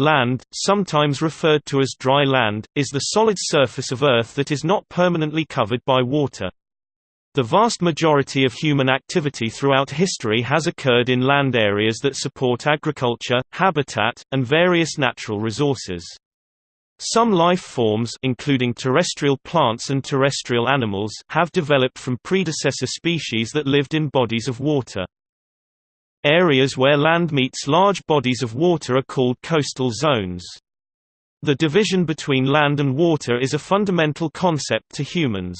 Land, sometimes referred to as dry land, is the solid surface of Earth that is not permanently covered by water. The vast majority of human activity throughout history has occurred in land areas that support agriculture, habitat, and various natural resources. Some life forms including terrestrial plants and terrestrial animals have developed from predecessor species that lived in bodies of water. Areas where land meets large bodies of water are called coastal zones. The division between land and water is a fundamental concept to humans.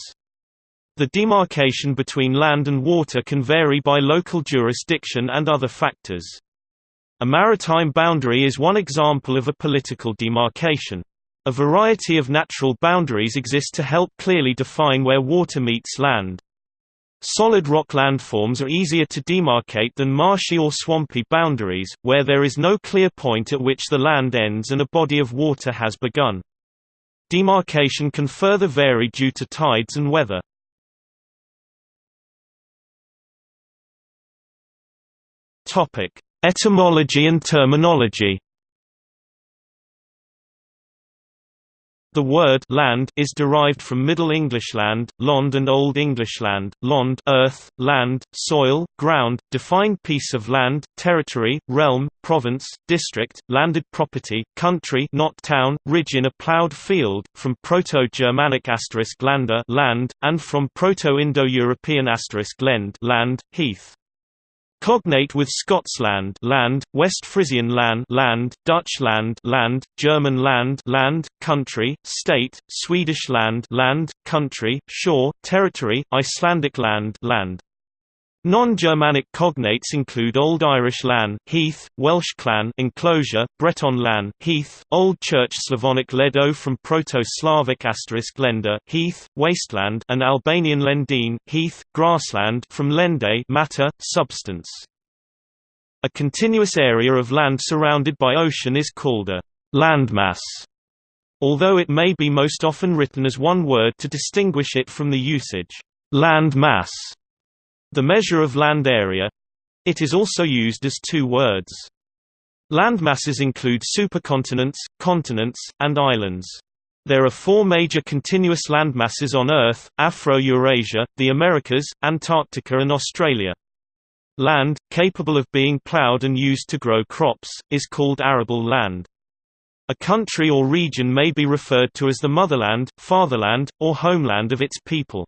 The demarcation between land and water can vary by local jurisdiction and other factors. A maritime boundary is one example of a political demarcation. A variety of natural boundaries exist to help clearly define where water meets land. Solid rock landforms are easier to demarcate than marshy or swampy boundaries, where there is no clear point at which the land ends and a body of water has begun. Demarcation can further vary due to tides and weather. Etymology and terminology The word land is derived from Middle English land, lond and Old English land, lond earth, land, soil, ground, defined piece of land, territory, realm, province, district, landed property, country not town, ridge in a ploughed field, from Proto-Germanic lander land, and from Proto-Indo-European lend land, heath. Cognate with Scotsland land, West Frisian land, land, Dutch land, land, German land, land, country, state, Swedish land, land, country, shore, territory, Icelandic land, land. Non-Germanic cognates include Old Irish lan, heath, Welsh llan, enclosure, Breton lan, heath, Old Church Slavonic ledo from Proto-Slavic asterisk lender, heath, wasteland, and Albanian lendine, heath, grassland from lende, matter, substance. A continuous area of land surrounded by ocean is called a landmass, although it may be most often written as one word to distinguish it from the usage land mass the measure of land area it is also used as two words. Landmasses include supercontinents, continents, and islands. There are four major continuous landmasses on Earth, Afro-Eurasia, the Americas, Antarctica and Australia. Land, capable of being plowed and used to grow crops, is called arable land. A country or region may be referred to as the motherland, fatherland, or homeland of its people.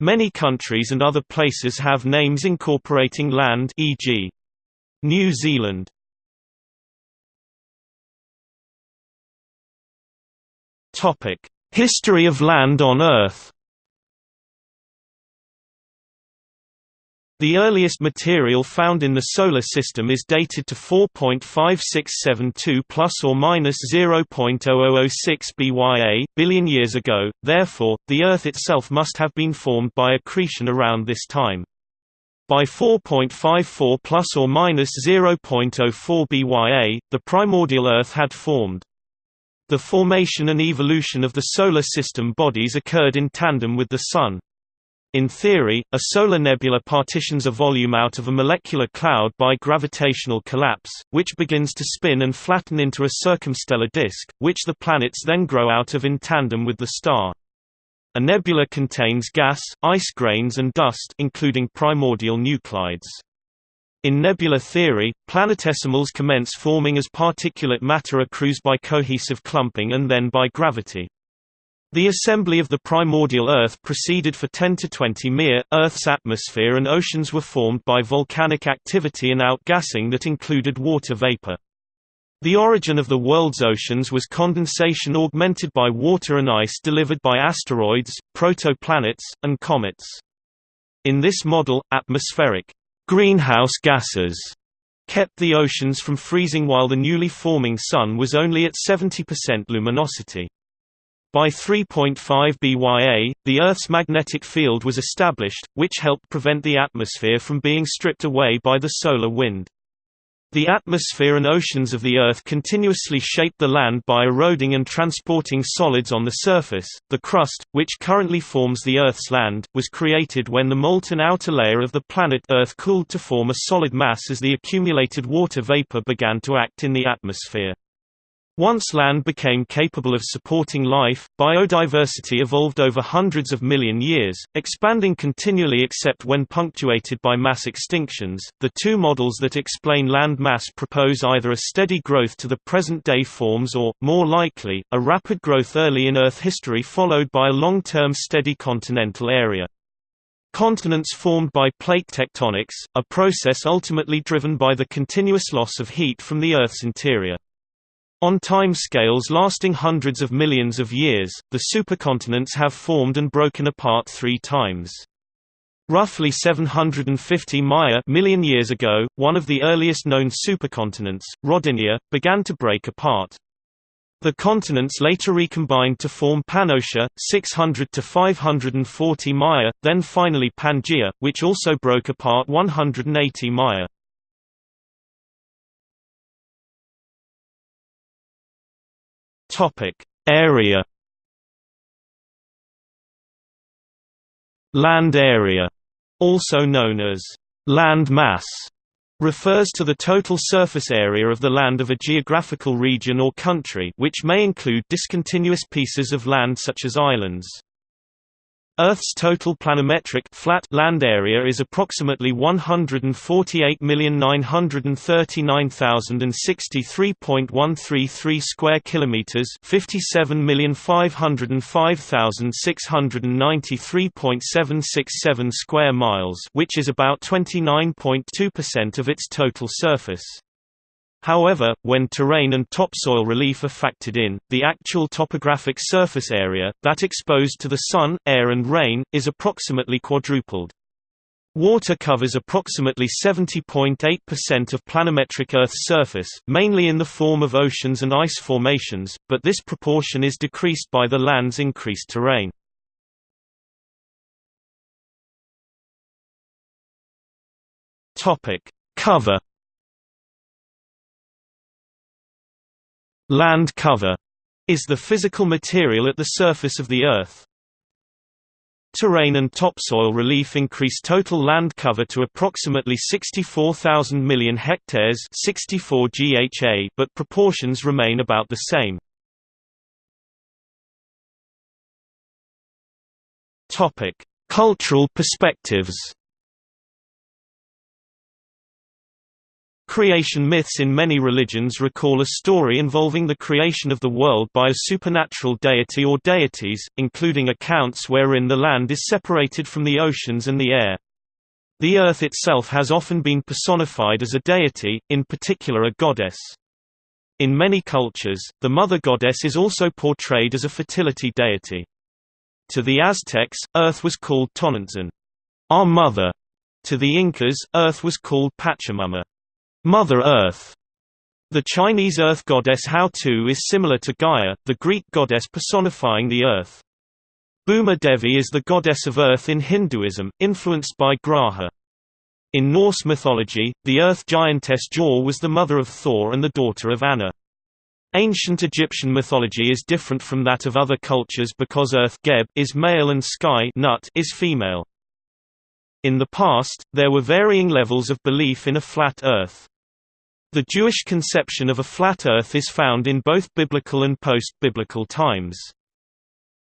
Many countries and other places have names incorporating land e.g. New Zealand. History of land on Earth The earliest material found in the Solar System is dated to 4.5672 plus or minus 0.0006 BYA billion years ago, therefore, the Earth itself must have been formed by accretion around this time. By 4.54 plus or minus 0.04 BYA, the primordial Earth had formed. The formation and evolution of the Solar System bodies occurred in tandem with the Sun. In theory, a solar nebula partitions a volume out of a molecular cloud by gravitational collapse, which begins to spin and flatten into a circumstellar disk, which the planets then grow out of in tandem with the star. A nebula contains gas, ice grains and dust including primordial nuclides. In nebular theory, planetesimals commence forming as particulate matter accrues by cohesive clumping and then by gravity. The assembly of the primordial Earth proceeded for 10 to 20 mere. Earth's atmosphere and oceans were formed by volcanic activity and outgassing that included water vapor. The origin of the world's oceans was condensation augmented by water and ice delivered by asteroids, protoplanets, and comets. In this model, atmospheric greenhouse gases kept the oceans from freezing while the newly forming Sun was only at 70% luminosity. By 3.5 BYA, the Earth's magnetic field was established, which helped prevent the atmosphere from being stripped away by the solar wind. The atmosphere and oceans of the Earth continuously shaped the land by eroding and transporting solids on the surface. The crust, which currently forms the Earth's land, was created when the molten outer layer of the planet Earth cooled to form a solid mass as the accumulated water vapor began to act in the atmosphere. Once land became capable of supporting life, biodiversity evolved over hundreds of million years, expanding continually except when punctuated by mass extinctions. The two models that explain land mass propose either a steady growth to the present day forms or, more likely, a rapid growth early in Earth history followed by a long term steady continental area. Continents formed by plate tectonics, a process ultimately driven by the continuous loss of heat from the Earth's interior. On time scales lasting hundreds of millions of years, the supercontinents have formed and broken apart three times. Roughly 750 Maya million years ago, one of the earliest known supercontinents, Rodinia, began to break apart. The continents later recombined to form Pannotia, 600 to 540 Maya, then finally Pangaea, which also broke apart 180 Maya. Topic: Area. Land area, also known as land mass, refers to the total surface area of the land of a geographical region or country which may include discontinuous pieces of land such as islands. Earth's total planimetric flat land area is approximately 148,939,063.133 square kilometers, 57,505,693.767 square miles, which is about 29.2% of its total surface. However, when terrain and topsoil relief are factored in, the actual topographic surface area, that exposed to the sun, air and rain, is approximately quadrupled. Water covers approximately 70.8% of planimetric Earth's surface, mainly in the form of oceans and ice formations, but this proportion is decreased by the land's increased terrain. Cover Land cover is the physical material at the surface of the Earth. Terrain and topsoil relief increase total land cover to approximately 64,000 million hectares 64 GHA, but proportions remain about the same. Cultural perspectives Creation myths in many religions recall a story involving the creation of the world by a supernatural deity or deities, including accounts wherein the land is separated from the oceans and the air. The earth itself has often been personified as a deity, in particular a goddess. In many cultures, the mother goddess is also portrayed as a fertility deity. To the Aztecs, earth was called Tonantzin, our mother. To the Incas, earth was called Pachamama, Mother Earth. The Chinese earth goddess Houtu is similar to Gaia, the Greek goddess personifying the earth. Bhuma Devi is the goddess of earth in Hinduism, influenced by Graha. In Norse mythology, the earth giantess Jor was the mother of Thor and the daughter of Annar. Ancient Egyptian mythology is different from that of other cultures because Earth Geb is male and Sky Nut is female. In the past, there were varying levels of belief in a flat Earth. The Jewish conception of a flat Earth is found in both biblical and post-biblical times.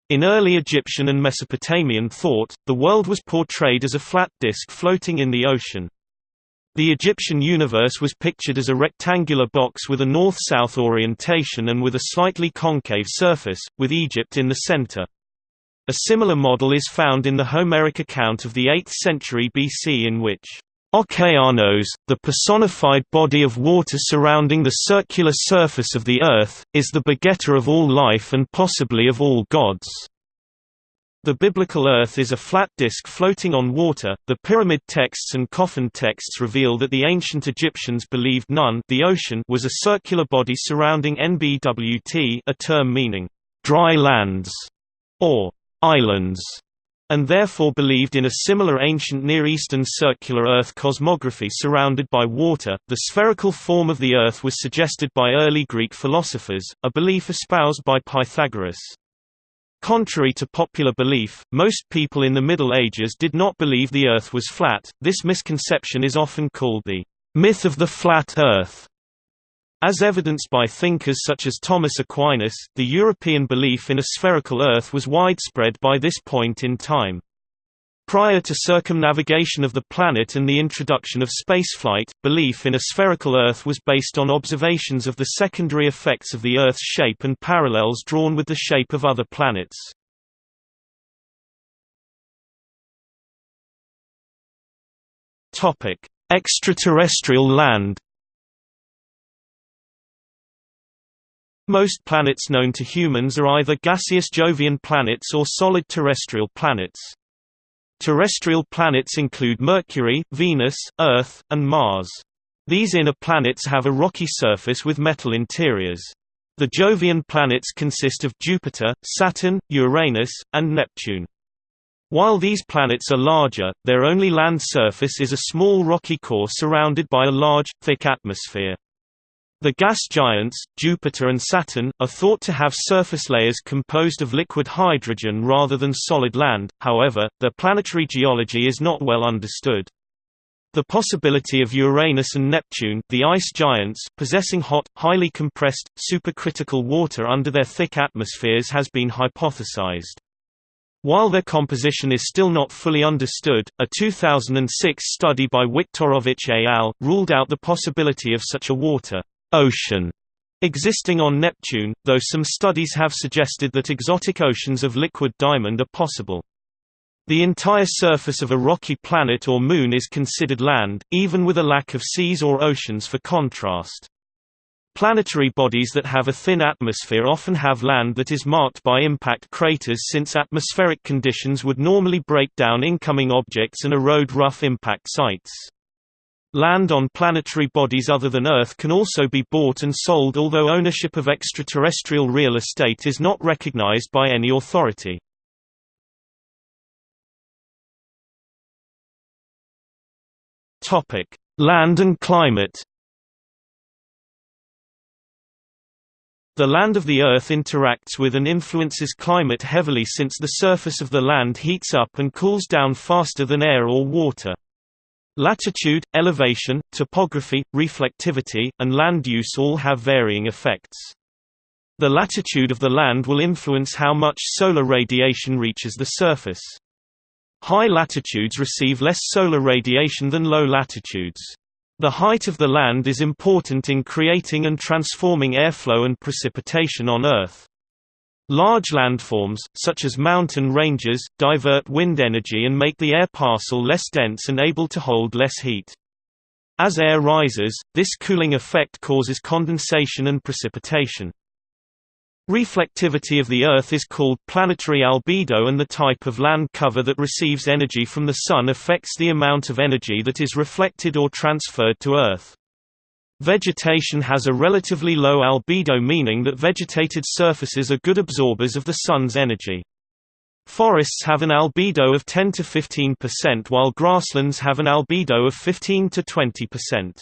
In early Egyptian and Mesopotamian thought, the world was portrayed as a flat disk floating in the ocean. The Egyptian universe was pictured as a rectangular box with a north-south orientation and with a slightly concave surface, with Egypt in the center. A similar model is found in the Homeric account of the 8th century BC in which Okeanos, the personified body of water surrounding the circular surface of the earth, is the begetter of all life and possibly of all gods. The biblical earth is a flat disk floating on water. The pyramid texts and coffin texts reveal that the ancient Egyptians believed Nun, the ocean, was a circular body surrounding NBWT, a term meaning dry lands or islands and therefore believed in a similar ancient Near Eastern circular Earth cosmography surrounded by water. The spherical form of the Earth was suggested by early Greek philosophers, a belief espoused by Pythagoras. Contrary to popular belief, most people in the Middle Ages did not believe the Earth was flat. This misconception is often called the myth of the flat Earth. As evidenced by thinkers such as Thomas Aquinas, the European belief in a spherical Earth was widespread by this point in time. Prior to circumnavigation of the planet and the introduction of spaceflight, belief in a spherical Earth was based on observations of the secondary effects of the Earth's shape and parallels drawn with the shape of other planets. Extraterrestrial land Most planets known to humans are either gaseous Jovian planets or solid terrestrial planets. Terrestrial planets include Mercury, Venus, Earth, and Mars. These inner planets have a rocky surface with metal interiors. The Jovian planets consist of Jupiter, Saturn, Uranus, and Neptune. While these planets are larger, their only land surface is a small rocky core surrounded by a large, thick atmosphere. The gas giants, Jupiter and Saturn, are thought to have surface layers composed of liquid hydrogen rather than solid land, however, their planetary geology is not well understood. The possibility of Uranus and Neptune the ice giants possessing hot, highly compressed, supercritical water under their thick atmospheres has been hypothesized. While their composition is still not fully understood, a 2006 study by Wiktorowicz et al. ruled out the possibility of such a water ocean existing on Neptune, though some studies have suggested that exotic oceans of liquid diamond are possible. The entire surface of a rocky planet or moon is considered land, even with a lack of seas or oceans for contrast. Planetary bodies that have a thin atmosphere often have land that is marked by impact craters since atmospheric conditions would normally break down incoming objects and erode rough impact sites. Land on planetary bodies other than Earth can also be bought and sold although ownership of extraterrestrial real estate is not recognized by any authority. Land and climate The land of the Earth interacts with and influences climate heavily since the surface of the land heats up and cools down faster than air or water. Latitude, elevation, topography, reflectivity, and land use all have varying effects. The latitude of the land will influence how much solar radiation reaches the surface. High latitudes receive less solar radiation than low latitudes. The height of the land is important in creating and transforming airflow and precipitation on Earth. Large landforms, such as mountain ranges, divert wind energy and make the air parcel less dense and able to hold less heat. As air rises, this cooling effect causes condensation and precipitation. Reflectivity of the Earth is called planetary albedo and the type of land cover that receives energy from the Sun affects the amount of energy that is reflected or transferred to Earth. Vegetation has a relatively low albedo meaning that vegetated surfaces are good absorbers of the sun's energy. Forests have an albedo of 10 to 15% while grasslands have an albedo of 15 to 20%.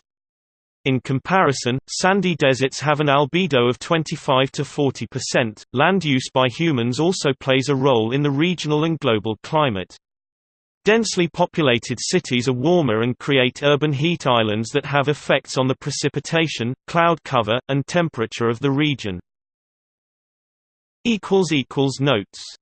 In comparison, sandy deserts have an albedo of 25 to 40%. Land use by humans also plays a role in the regional and global climate. Densely populated cities are warmer and create urban heat islands that have effects on the precipitation, cloud cover, and temperature of the region. Notes